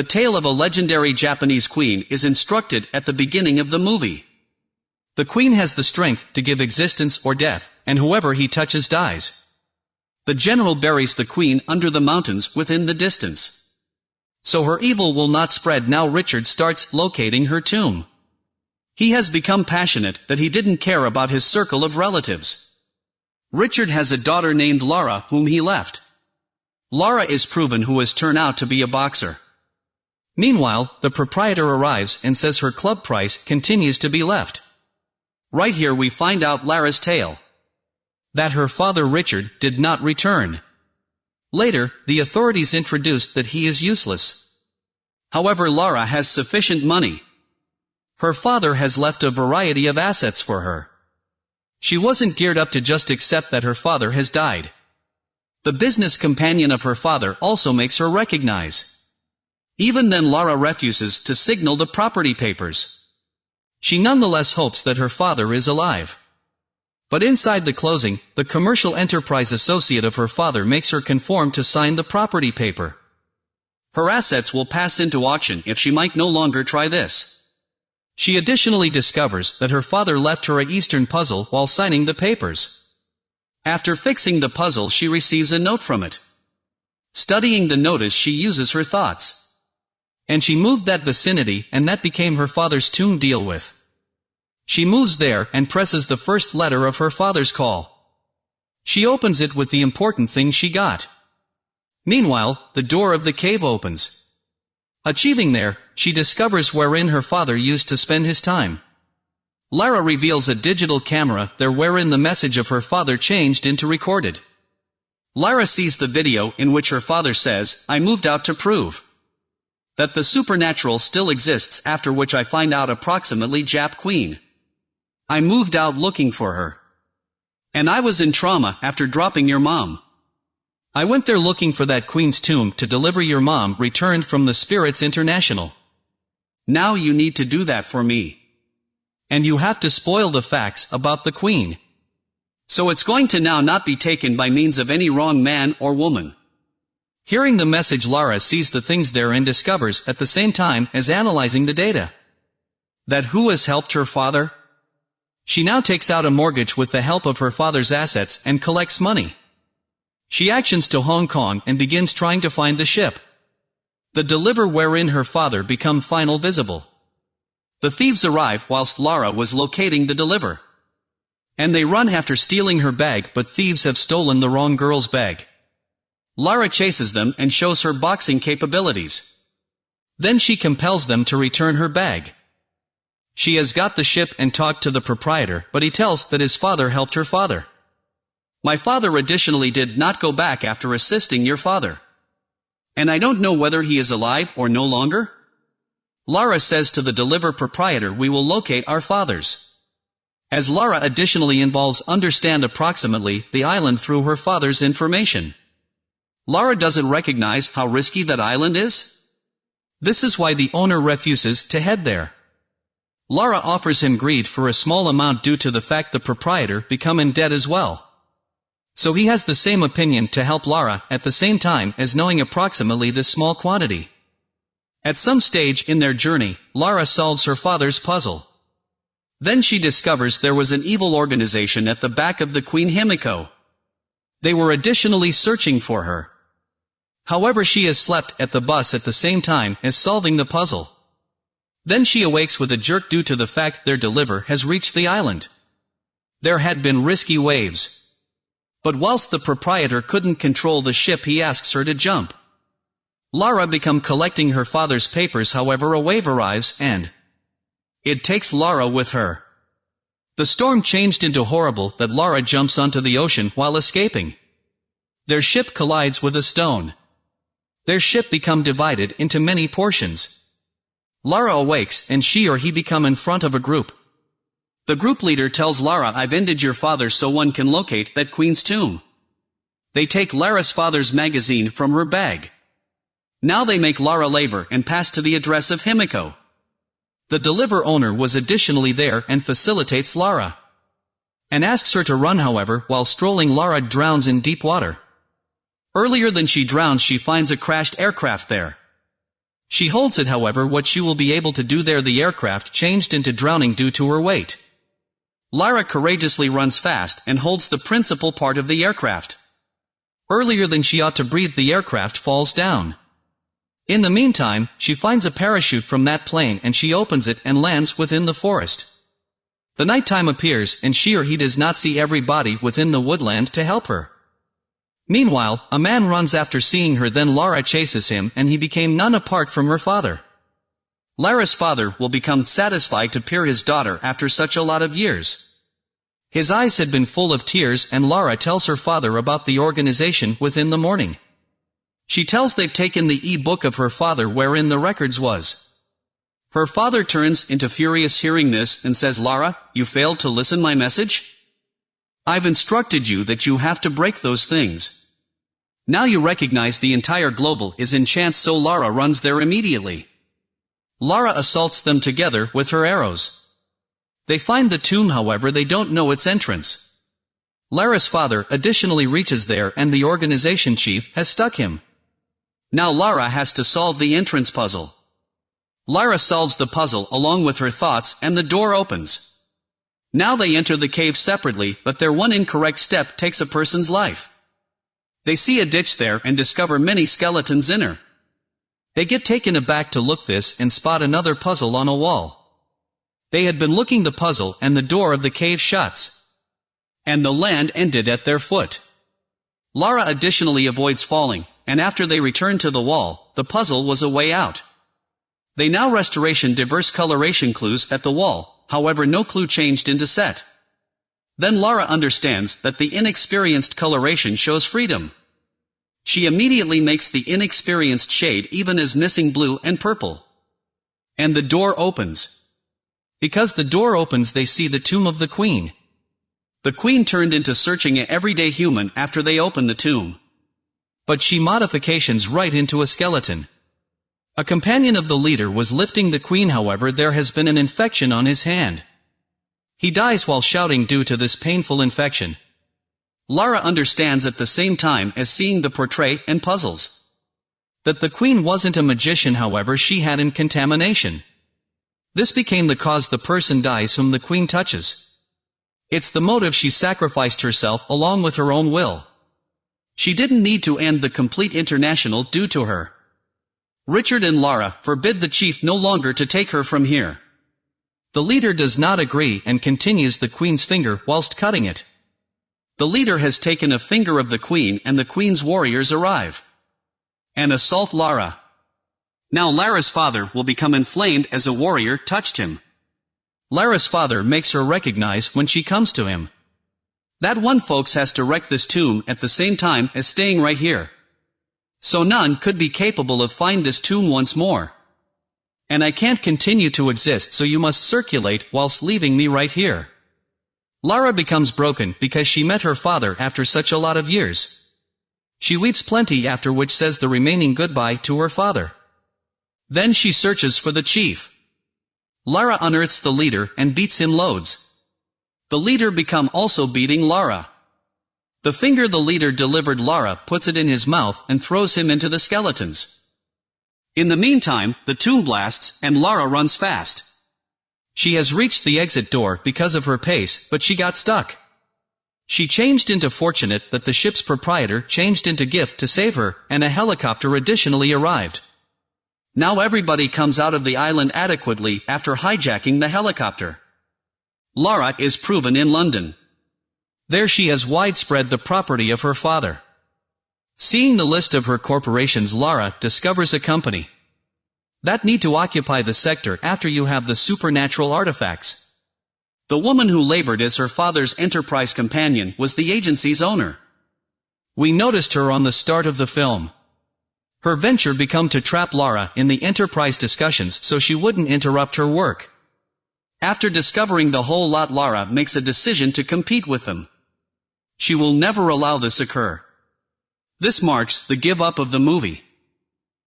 The tale of a legendary Japanese queen is instructed at the beginning of the movie. The queen has the strength to give existence or death, and whoever he touches dies. The general buries the queen under the mountains within the distance. So her evil will not spread now Richard starts locating her tomb. He has become passionate that he didn't care about his circle of relatives. Richard has a daughter named Lara whom he left. Lara is proven who has turned out to be a boxer. Meanwhile, the proprietor arrives and says her club price continues to be left. Right here we find out Lara's tale. That her father Richard did not return. Later, the authorities introduced that he is useless. However Lara has sufficient money. Her father has left a variety of assets for her. She wasn't geared up to just accept that her father has died. The business companion of her father also makes her recognize. Even then Lara refuses to signal the property papers. She nonetheless hopes that her father is alive. But inside the closing, the commercial enterprise associate of her father makes her conform to sign the property paper. Her assets will pass into auction if she might no longer try this. She additionally discovers that her father left her a Eastern puzzle while signing the papers. After fixing the puzzle she receives a note from it. Studying the notice she uses her thoughts. And she moved that vicinity and that became her father's tomb deal with. She moves there and presses the first letter of her father's call. She opens it with the important thing she got. Meanwhile, the door of the cave opens. Achieving there, she discovers wherein her father used to spend his time. Lara reveals a digital camera there wherein the message of her father changed into recorded. Lara sees the video in which her father says, I moved out to prove that the supernatural still exists after which I find out approximately Jap Queen. I moved out looking for her. And I was in trauma after dropping your mom. I went there looking for that queen's tomb to deliver your mom returned from the Spirits International. Now you need to do that for me. And you have to spoil the facts about the queen. So it's going to now not be taken by means of any wrong man or woman. Hearing the message Lara sees the things there and discovers at the same time as analyzing the data. That who has helped her father, she now takes out a mortgage with the help of her father's assets and collects money. She actions to Hong Kong and begins trying to find the ship. The deliver wherein her father become final visible. The thieves arrive whilst Lara was locating the deliver. And they run after stealing her bag but thieves have stolen the wrong girl's bag. Lara chases them and shows her boxing capabilities. Then she compels them to return her bag. She has got the ship and talked to the proprietor, but he tells that his father helped her father. My father additionally did not go back after assisting your father. And I don't know whether he is alive or no longer? Lara says to the deliver proprietor we will locate our fathers. As Lara additionally involves understand approximately the island through her father's information. Lara doesn't recognize how risky that island is? This is why the owner refuses to head there. Lara offers him greed for a small amount due to the fact the proprietor become in debt as well. So he has the same opinion to help Lara at the same time as knowing approximately this small quantity. At some stage in their journey, Lara solves her father's puzzle. Then she discovers there was an evil organization at the back of the Queen Himiko. They were additionally searching for her. However she has slept at the bus at the same time as solving the puzzle. Then she awakes with a jerk due to the fact their deliver has reached the island. There had been risky waves. But whilst the proprietor couldn't control the ship he asks her to jump. Lara become collecting her father's papers however a wave arrives and it takes Lara with her. The storm changed into horrible that Lara jumps onto the ocean while escaping. Their ship collides with a stone. Their ship become divided into many portions. Lara awakes, and she or he become in front of a group. The group leader tells Lara I've ended your father so one can locate that queen's tomb. They take Lara's father's magazine from her bag. Now they make Lara labor and pass to the address of Himiko. The deliver owner was additionally there and facilitates Lara. And asks her to run however, while strolling Lara drowns in deep water. Earlier than she drowns she finds a crashed aircraft there. She holds it however what she will be able to do there the aircraft changed into drowning due to her weight. Lara courageously runs fast and holds the principal part of the aircraft. Earlier than she ought to breathe the aircraft falls down. In the meantime, she finds a parachute from that plane and she opens it and lands within the forest. The nighttime appears and she or he does not see everybody within the woodland to help her. Meanwhile, a man runs after seeing her then Lara chases him and he became none apart from her father. Lara's father will become satisfied to peer his daughter after such a lot of years. His eyes had been full of tears and Lara tells her father about the organization within the morning. She tells they've taken the e-book of her father wherein the records was. Her father turns into furious hearing this and says Lara, you failed to listen my message? I've instructed you that you have to break those things. Now you recognize the entire global is in chance so Lara runs there immediately. Lara assaults them together with her arrows. They find the tomb however they don't know its entrance. Lara's father additionally reaches there and the organization chief has stuck him. Now Lara has to solve the entrance puzzle. Lara solves the puzzle along with her thoughts and the door opens. Now they enter the cave separately but their one incorrect step takes a person's life. They see a ditch there and discover many skeletons in her. They get taken aback to look this and spot another puzzle on a wall. They had been looking the puzzle and the door of the cave shuts. And the land ended at their foot. Lara additionally avoids falling, and after they return to the wall, the puzzle was a way out. They now restoration diverse coloration clues at the wall, however no clue changed into set. Then Lara understands that the inexperienced coloration shows freedom. She immediately makes the inexperienced shade even as missing blue and purple. And the door opens. Because the door opens they see the tomb of the queen. The queen turned into searching a everyday human after they open the tomb. But she modifications right into a skeleton. A companion of the leader was lifting the queen however there has been an infection on his hand. He dies while shouting due to this painful infection. Lara understands at the same time as seeing the portrait and puzzles. That the queen wasn't a magician however she had in contamination. This became the cause the person dies whom the queen touches. It's the motive she sacrificed herself along with her own will. She didn't need to end the complete international due to her. Richard and Lara forbid the chief no longer to take her from here. The leader does not agree and continues the queen's finger whilst cutting it. The leader has taken a finger of the queen and the queen's warriors arrive. And assault Lara. Now Lara's father will become inflamed as a warrior touched him. Lara's father makes her recognize when she comes to him. That one folks has to wreck this tomb at the same time as staying right here. So none could be capable of find this tomb once more. And I can't continue to exist so you must circulate whilst leaving me right here. Lara becomes broken because she met her father after such a lot of years. She weeps plenty after which says the remaining goodbye to her father. Then she searches for the chief. Lara unearths the leader and beats him loads. The leader become also beating Lara. The finger the leader delivered Lara puts it in his mouth and throws him into the skeletons. In the meantime, the tomb blasts, and Lara runs fast. She has reached the exit door because of her pace, but she got stuck. She changed into fortunate that the ship's proprietor changed into gift to save her, and a helicopter additionally arrived. Now everybody comes out of the island adequately after hijacking the helicopter. Lara is proven in London. There she has widespread the property of her father. Seeing the list of her corporations Lara discovers a company that need to occupy the sector after you have the supernatural artifacts. The woman who labored as her father's enterprise companion was the agency's owner. We noticed her on the start of the film. Her venture become to trap Lara in the enterprise discussions so she wouldn't interrupt her work. After discovering the whole lot Lara makes a decision to compete with them. She will never allow this occur. This marks the give up of the movie.